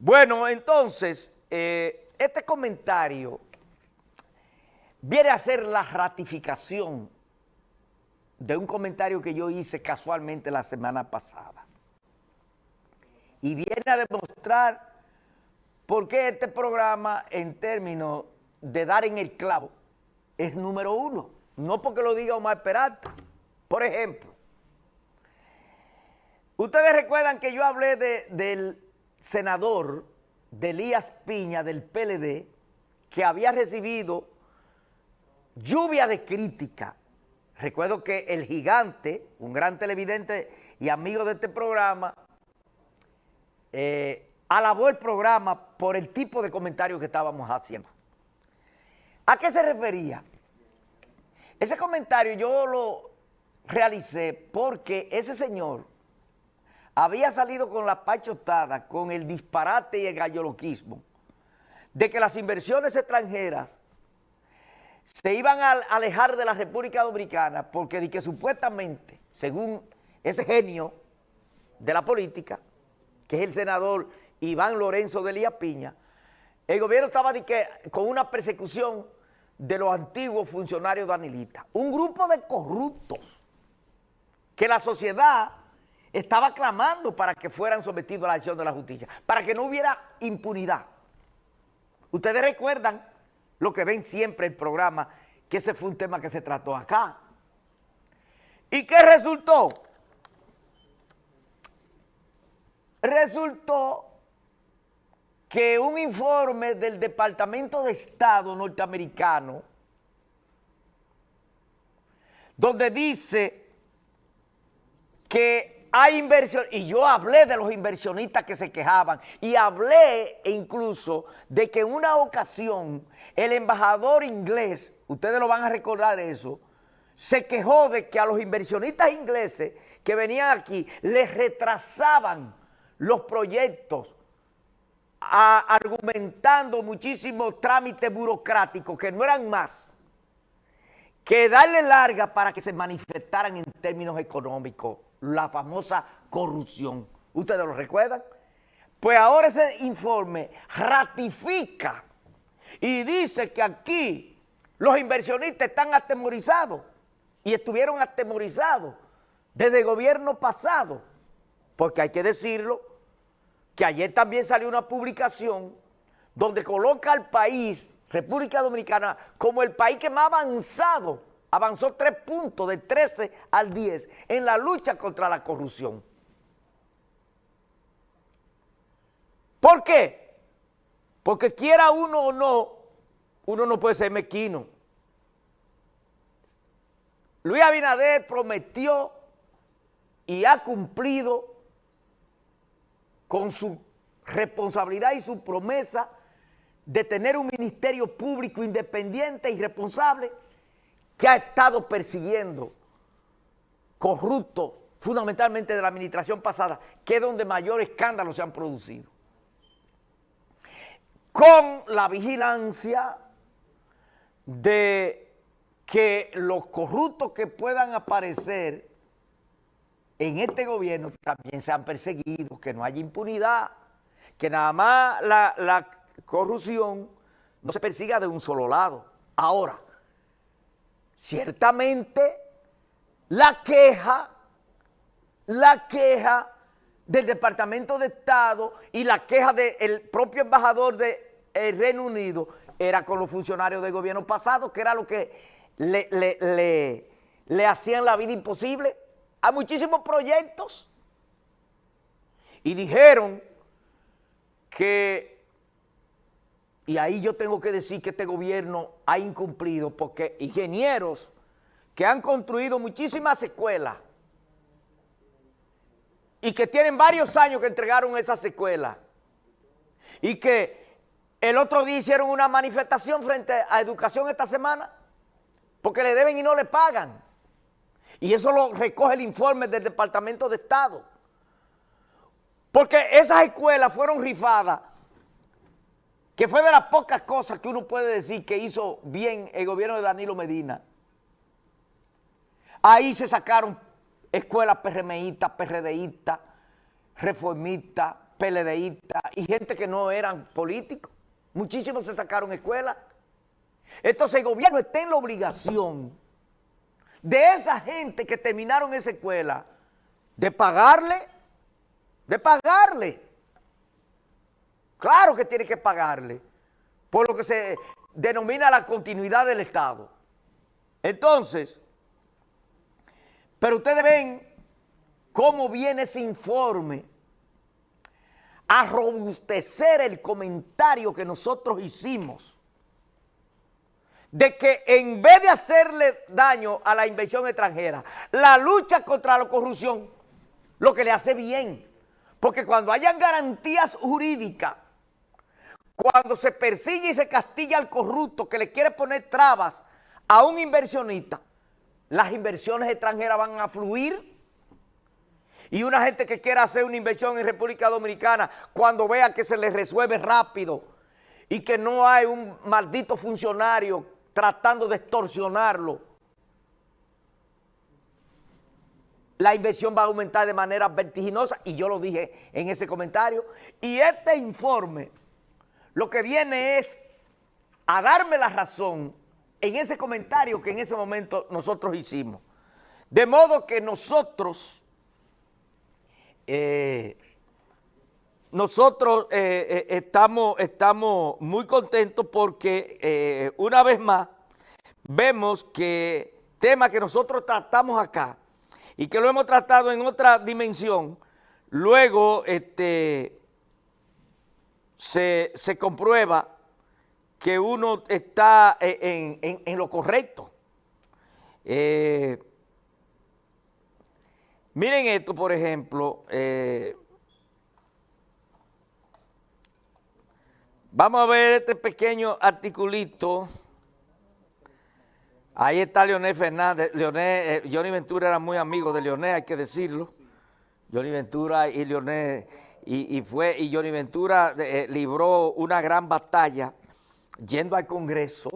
Bueno, entonces, eh, este comentario viene a ser la ratificación de un comentario que yo hice casualmente la semana pasada. Y viene a demostrar por qué este programa, en términos de dar en el clavo, es número uno. No porque lo diga Omar Peralta. Por ejemplo, ustedes recuerdan que yo hablé de, del senador de Elías Piña del PLD que había recibido lluvia de crítica. Recuerdo que el gigante, un gran televidente y amigo de este programa, eh, alabó el programa por el tipo de comentarios que estábamos haciendo. ¿A qué se refería? Ese comentario yo lo realicé porque ese señor había salido con la pachotada, con el disparate y el galloloquismo, de que las inversiones extranjeras se iban a alejar de la República Dominicana porque de que supuestamente, según ese genio de la política, que es el senador Iván Lorenzo de Lía Piña, el gobierno estaba que, con una persecución de los antiguos funcionarios danilistas. Un grupo de corruptos que la sociedad estaba clamando para que fueran sometidos a la acción de la justicia, para que no hubiera impunidad. Ustedes recuerdan lo que ven siempre el programa, que ese fue un tema que se trató acá. ¿Y qué resultó? Resultó que un informe del Departamento de Estado norteamericano, donde dice que hay inversión, y yo hablé de los inversionistas que se quejaban, y hablé incluso de que en una ocasión el embajador inglés, ustedes lo van a recordar eso, se quejó de que a los inversionistas ingleses que venían aquí les retrasaban los proyectos argumentando muchísimos trámites burocráticos que no eran más que darle larga para que se manifestaran en términos económicos la famosa corrupción. ¿Ustedes lo recuerdan? Pues ahora ese informe ratifica y dice que aquí los inversionistas están atemorizados y estuvieron atemorizados desde el gobierno pasado, porque hay que decirlo, que ayer también salió una publicación donde coloca al país, República Dominicana, como el país que más avanzado avanzó tres puntos de 13 al 10 en la lucha contra la corrupción. ¿Por qué? Porque quiera uno o no, uno no puede ser mequino. Luis Abinader prometió y ha cumplido con su responsabilidad y su promesa de tener un ministerio público independiente y responsable que ha estado persiguiendo corruptos, fundamentalmente de la administración pasada, que es donde mayores escándalos se han producido. Con la vigilancia de que los corruptos que puedan aparecer en este gobierno también sean perseguidos, que no haya impunidad, que nada más la corrupción no se persiga de un solo lado. Ahora, Ciertamente, la queja, la queja del Departamento de Estado y la queja del propio embajador del Reino Unido era con los funcionarios del gobierno pasado, que era lo que le, le, le hacían la vida imposible a muchísimos proyectos. Y dijeron que y ahí yo tengo que decir que este gobierno ha incumplido porque ingenieros que han construido muchísimas escuelas y que tienen varios años que entregaron esas escuelas y que el otro día hicieron una manifestación frente a educación esta semana porque le deben y no le pagan. Y eso lo recoge el informe del Departamento de Estado. Porque esas escuelas fueron rifadas que fue de las pocas cosas que uno puede decir que hizo bien el gobierno de Danilo Medina. Ahí se sacaron escuelas PRMistas, PRDistas, reformistas, PLDistas y gente que no eran políticos. Muchísimos se sacaron escuelas. Entonces el gobierno está en la obligación de esa gente que terminaron esa escuela de pagarle, de pagarle. Claro que tiene que pagarle, por lo que se denomina la continuidad del Estado. Entonces, pero ustedes ven cómo viene ese informe a robustecer el comentario que nosotros hicimos de que en vez de hacerle daño a la inversión extranjera, la lucha contra la corrupción, lo que le hace bien. Porque cuando hayan garantías jurídicas, cuando se persigue y se castiga al corrupto que le quiere poner trabas a un inversionista, las inversiones extranjeras van a fluir y una gente que quiera hacer una inversión en República Dominicana, cuando vea que se le resuelve rápido y que no hay un maldito funcionario tratando de extorsionarlo, la inversión va a aumentar de manera vertiginosa y yo lo dije en ese comentario. Y este informe lo que viene es a darme la razón en ese comentario que en ese momento nosotros hicimos. De modo que nosotros eh, nosotros eh, eh, estamos, estamos muy contentos porque una vez más vemos que tema que nosotros tratamos acá y que lo hemos tratado en otra dimensión, luego este, se, comprueba que uno está en, lo correcto. Miren esto, por ejemplo. Eh, vamos a ver este pequeño articulito. Ahí está Leonel Fernández. Leonel, eh, Johnny Ventura era muy amigo de Leonel, hay que decirlo. Johnny Ventura y Leonel, y, fue, y Johnny Ventura eh, libró una gran batalla yendo al Congreso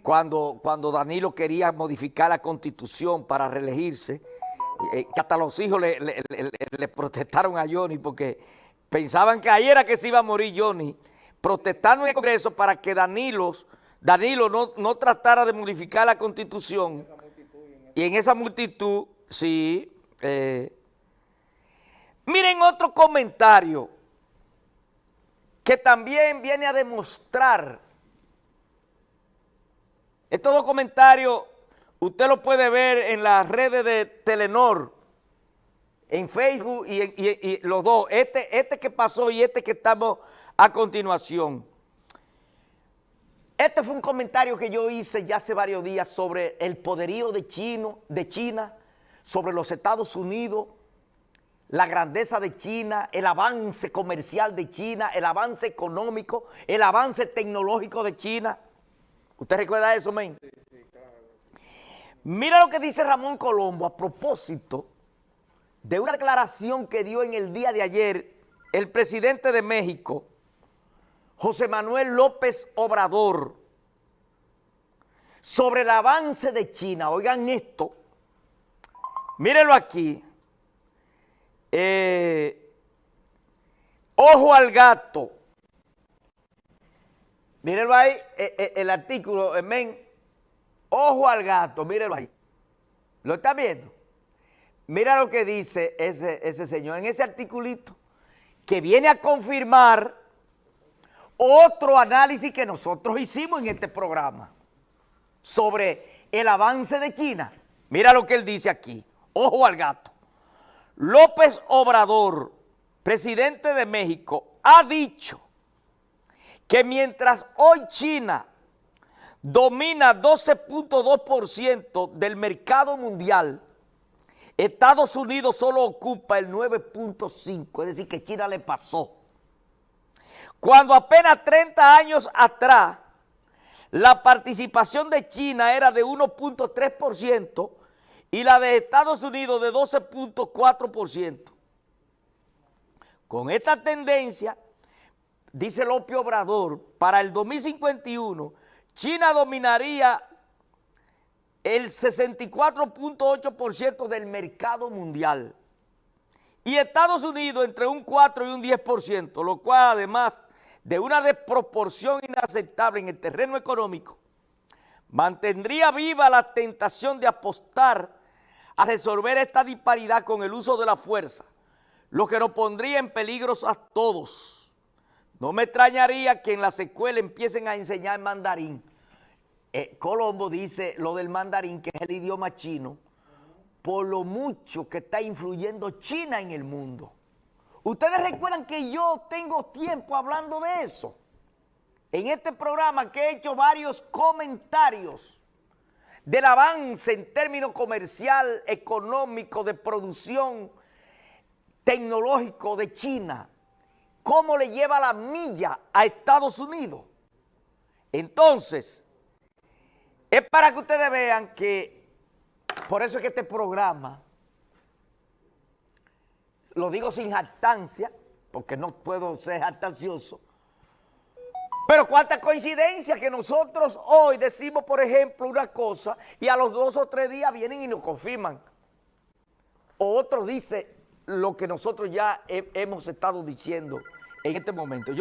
cuando, cuando Danilo quería modificar la Constitución para reelegirse eh, que hasta los hijos le, protestaron a Johnny porque pensaban que ahí era que se iba a morir Johnny, protestando en el Congreso para que Danilo, Danilo no, tratara de modificar la Constitución. Y en esa multitud, sí. Eh, miren otro comentario que también viene a demostrar. Estos dos comentarios Usted lo puede ver en las redes de Telenor, en Facebook y, los dos, este, este que pasó y este que estamos a continuación. Este fue un comentario que yo hice ya hace varios días sobre el poderío de, China, sobre los Estados Unidos, la grandeza de China, el avance comercial de China, el avance económico, el avance tecnológico de China. ¿Usted recuerda eso, men? Mira lo que dice Ramón Colombo a propósito de una declaración que dio en el día de ayer el presidente de México, José Manuel López Obrador, sobre el avance de China. Oigan esto, mírenlo aquí. Eh, ojo al gato. Mírenlo ahí, eh, eh, el artículo, men, Ojo al gato, mírelo ahí. ¿Lo está viendo? Mira lo que dice ese, ese señor en ese articulito, que viene a confirmar otro análisis que nosotros hicimos en este programa sobre el avance de China. Mira lo que él dice aquí. Ojo al gato. López Obrador, presidente de México, ha dicho que mientras hoy China domina 12.2% del mercado mundial, Estados Unidos solo ocupa el 9.5%, es decir, que China le pasó. Cuando apenas 30 años atrás, la participación de China era de 1.3% y la de Estados Unidos de 12.4%. Con esta tendencia, dice López Obrador, para el 2051 China dominaría el 64.8% del mercado mundial y Estados Unidos entre un 4 y un 10%, lo cual además de una desproporción inaceptable en el terreno económico, mantendría viva la tentación de apostar a resolver esta disparidad con el uso de la fuerza, lo que nos pondría en peligro a todos. No me extrañaría que en la secuela empiecen a enseñar mandarín. Eh, Colombo dice lo del mandarín, que es el idioma chino, por lo mucho que está influyendo China en el mundo. Ustedes recuerdan que yo tengo tiempo hablando de eso. En este programa que he hecho varios comentarios del avance en términos comercial, económico, de producción, tecnológico de China, cómo le lleva la milla a Estados Unidos. Entonces, es para que ustedes vean que, por eso es que este programa, lo digo sin jactancia, porque no puedo ser jactancioso, pero cuánta coincidencia que nosotros hoy decimos, por ejemplo, una cosa y a los dos o tres días vienen y nos confirman. O otro dice lo que nosotros ya hemos estado diciendo en este momento.